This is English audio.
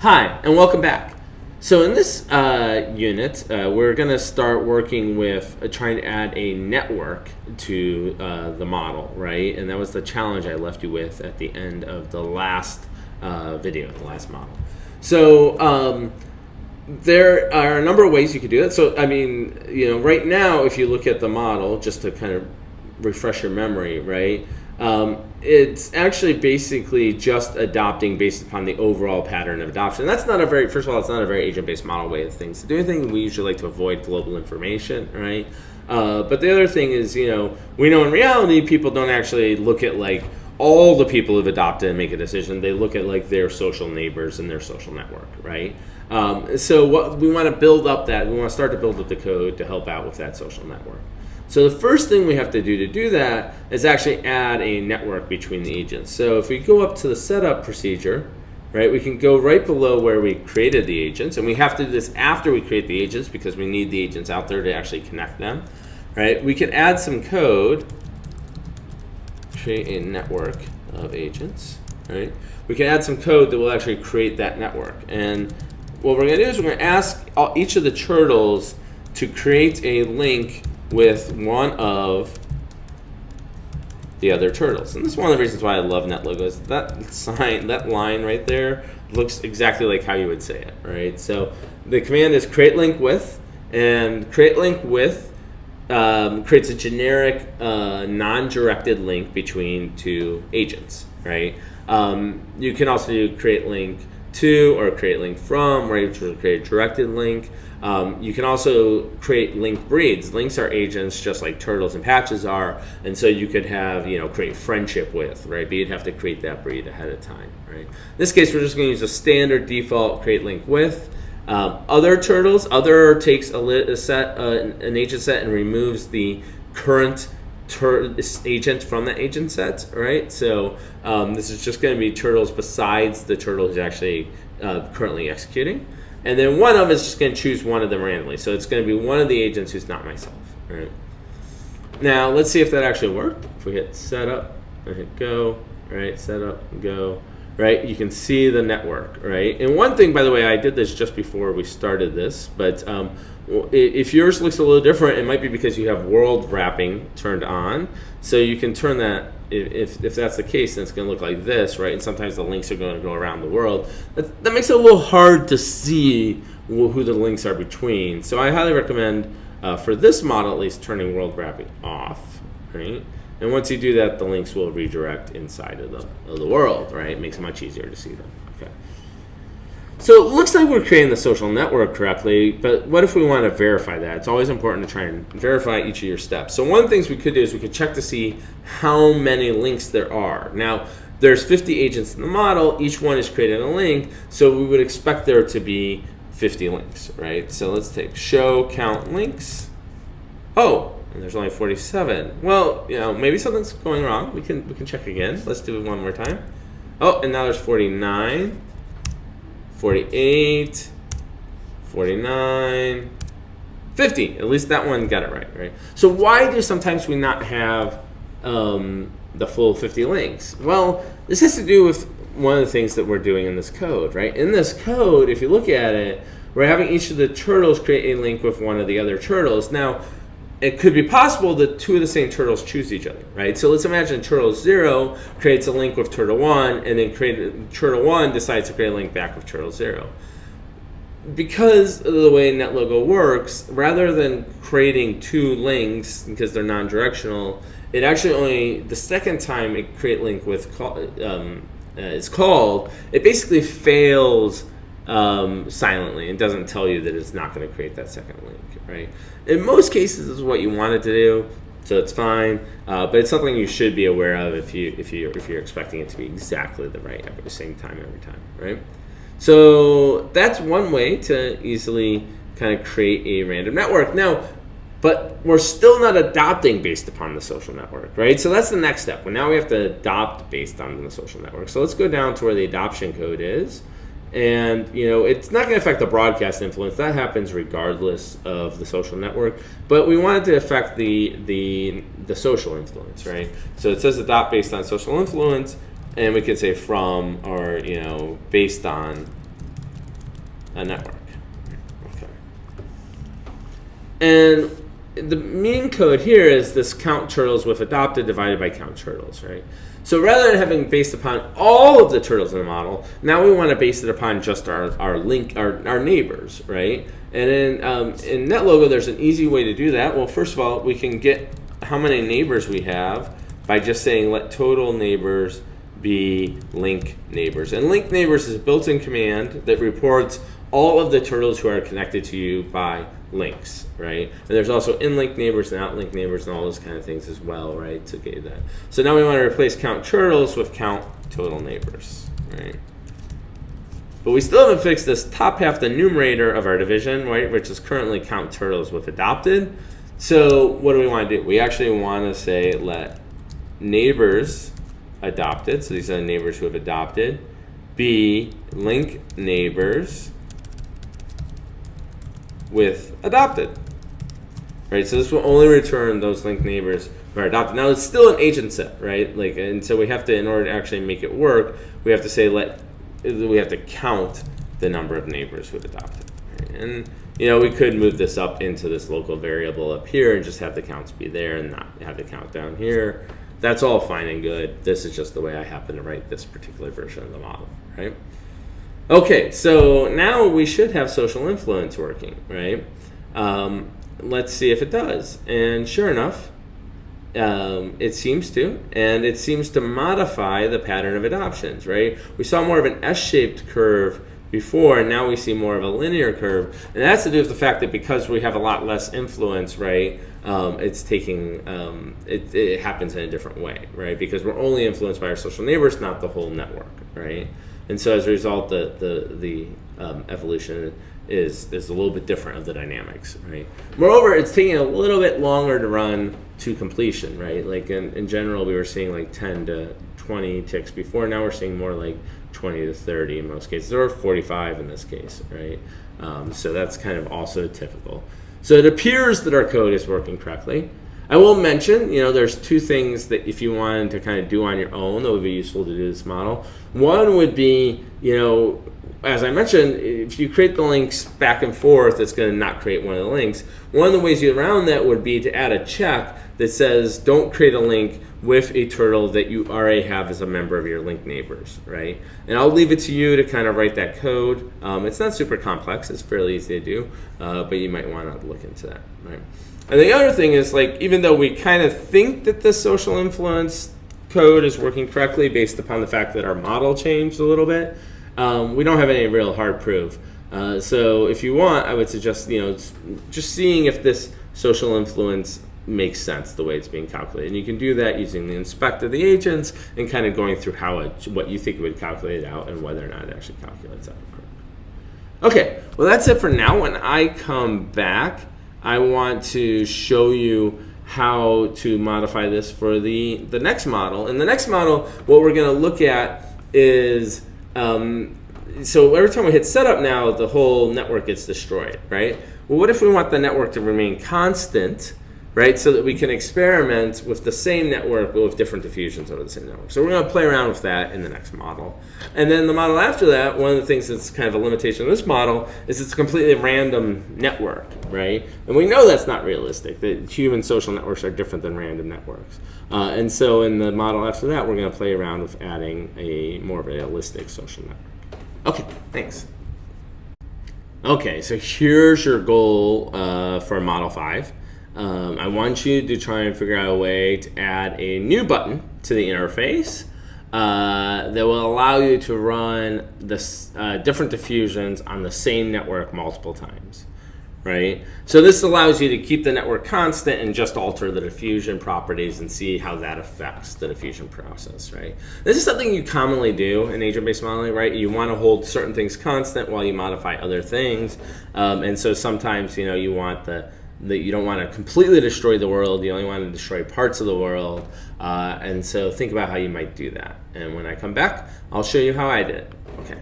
Hi, and welcome back. So in this uh, unit, uh, we're going to start working with uh, trying to add a network to uh, the model, right? And that was the challenge I left you with at the end of the last uh, video, the last model. So um, there are a number of ways you could do that. So I mean, you know, right now, if you look at the model, just to kind of refresh your memory, right? Um, it's actually basically just adopting based upon the overall pattern of adoption. That's not a very, first of all, it's not a very agent-based model way of things. To do anything, we usually like to avoid global information, right? Uh, but the other thing is, you know, we know in reality people don't actually look at like all the people who've adopted and make a decision. They look at like their social neighbors and their social network, right? Um, so what we want to build up that we want to start to build up the code to help out with that social network. So the first thing we have to do to do that is actually add a network between the agents. So if we go up to the setup procedure, right, we can go right below where we created the agents, and we have to do this after we create the agents because we need the agents out there to actually connect them, right? We can add some code, create a network of agents, right? We can add some code that will actually create that network. And what we're gonna do is we're gonna ask each of the turtles to create a link with one of the other turtles. And this is one of the reasons why I love NetLogos. That sign, that line right there looks exactly like how you would say it, right? So the command is create link with, and create link with um, creates a generic uh, non-directed link between two agents, right? Um, you can also do create link to or create link from? Which will create a directed link. Um, you can also create link breeds. Links are agents just like turtles and patches are, and so you could have, you know, create friendship with, right? But you'd have to create that breed ahead of time, right? In this case, we're just going to use a standard default create link with. Um, other turtles, other takes a, a set, uh, an agent set, and removes the current agent from the agent set, right? So um, this is just going to be turtles besides the turtle who's actually uh, currently executing. And then one of them is just going to choose one of them randomly. So it's going to be one of the agents who's not myself. Right? Now, let's see if that actually worked. If we hit setup and hit go, right, setup, go, right, you can see the network, right? And one thing, by the way, I did this just before we started this, but um, if yours looks a little different, it might be because you have world wrapping turned on. So you can turn that if, if that's the case, then it's going to look like this, right? And sometimes the links are going to go around the world. That, that makes it a little hard to see who the links are between. So I highly recommend, uh, for this model at least, turning world wrapping off, right? And once you do that, the links will redirect inside of the, of the world, right? It makes it much easier to see them. Okay. So it looks like we're creating the social network correctly, but what if we want to verify that? It's always important to try and verify each of your steps. So one of the things we could do is we could check to see how many links there are. Now, there's 50 agents in the model. Each one is creating a link, so we would expect there to be 50 links, right? So let's take show count links. Oh, and there's only 47. Well, you know, maybe something's going wrong. We can we can check again. Let's do it one more time. Oh, and now there's 49. 48, 49, 50. At least that one got it right, right? So why do sometimes we not have um, the full 50 links? Well, this has to do with one of the things that we're doing in this code, right? In this code, if you look at it, we're having each of the turtles create a link with one of the other turtles. Now, it could be possible that two of the same turtles choose each other, right? So let's imagine turtle zero creates a link with turtle one, and then create, turtle one decides to create a link back with turtle zero. Because of the way NetLogo works, rather than creating two links because they're non-directional, it actually only the second time it create link with um, uh, is called, it basically fails um, silently and doesn't tell you that it's not going to create that second link, right? In most cases, this is what you want it to do, so it's fine. Uh, but it's something you should be aware of if you if you if you're expecting it to be exactly the right at the same time every time, right? So that's one way to easily kind of create a random network. Now, but we're still not adopting based upon the social network, right? So that's the next step. Well, now we have to adopt based on the social network. So let's go down to where the adoption code is and you know it's not going to affect the broadcast influence that happens regardless of the social network but we wanted to affect the the the social influence right so it says adopt based on social influence and we could say from or you know based on a network. Okay. And the main code here is this count turtles with adopted divided by count turtles, right? So rather than having based upon all of the turtles in the model, now we want to base it upon just our, our link, our, our neighbors, right? And in, um, in NetLogo, there's an easy way to do that. Well, first of all, we can get how many neighbors we have by just saying let total neighbors be link neighbors. And link neighbors is a built-in command that reports all of the turtles who are connected to you by links, right? And there's also in-link neighbors and out-link neighbors and all those kind of things as well, right, to get that. So now we want to replace count turtles with count total neighbors, right? But we still haven't fixed this top half, the numerator of our division, right, which is currently count turtles with adopted. So what do we want to do? We actually want to say let neighbors adopted, so these are the neighbors who have adopted, be link neighbors with adopted. Right, so this will only return those linked neighbors who are adopted. Now it's still an agent set, right? Like, and so we have to, in order to actually make it work, we have to say let, we have to count the number of neighbors who adopted. Right? And you know, we could move this up into this local variable up here and just have the counts be there and not have the count down here. That's all fine and good. This is just the way I happen to write this particular version of the model, right? Okay, so now we should have social influence working, right? Um, let's see if it does. And sure enough, um, it seems to, and it seems to modify the pattern of adoptions, right? We saw more of an S-shaped curve before, and now we see more of a linear curve. And that's to do with the fact that because we have a lot less influence, right, um, it's taking, um, it, it happens in a different way, right? Because we're only influenced by our social neighbors, not the whole network, right? And so as a result, the, the, the um, evolution is, is a little bit different of the dynamics, right? Moreover, it's taking a little bit longer to run to completion, right? Like in, in general, we were seeing like 10 to 20 ticks before. Now we're seeing more like 20 to 30 in most cases, or 45 in this case, right? Um, so that's kind of also typical. So it appears that our code is working correctly. I will mention, you know, there's two things that if you wanted to kind of do on your own that would be useful to do this model. One would be, you know, as I mentioned, if you create the links back and forth, it's going to not create one of the links. One of the ways you around that would be to add a check that says don't create a link with a turtle that you already have as a member of your link neighbors, right? And I'll leave it to you to kind of write that code. Um, it's not super complex, it's fairly easy to do, uh, but you might want to look into that, right? And the other thing is like, even though we kind of think that the social influence code is working correctly based upon the fact that our model changed a little bit, um, we don't have any real hard proof. Uh, so if you want, I would suggest, you know, just seeing if this social influence makes sense the way it's being calculated. And you can do that using the inspect of the agents and kind of going through how it, what you think it would calculate out and whether or not it actually calculates out. Okay, well that's it for now. When I come back, I want to show you how to modify this for the, the next model. In the next model, what we're going to look at is, um, so every time we hit setup now, the whole network gets destroyed, right? Well, what if we want the network to remain constant right? So that we can experiment with the same network but with different diffusions over the same network. So we're going to play around with that in the next model. And then the model after that, one of the things that's kind of a limitation of this model is it's a completely random network, right? And we know that's not realistic, that human social networks are different than random networks. Uh, and so in the model after that, we're going to play around with adding a more realistic social network. Okay, thanks. Okay, so here's your goal uh, for Model 5. Um, I want you to try and figure out a way to add a new button to the interface uh, that will allow you to run the uh, different diffusions on the same network multiple times, right? So this allows you to keep the network constant and just alter the diffusion properties and see how that affects the diffusion process, right? This is something you commonly do in agent-based modeling, right? You want to hold certain things constant while you modify other things, um, and so sometimes, you know, you want the that you don't want to completely destroy the world. You only want to destroy parts of the world. Uh, and so think about how you might do that. And when I come back, I'll show you how I did it. Okay.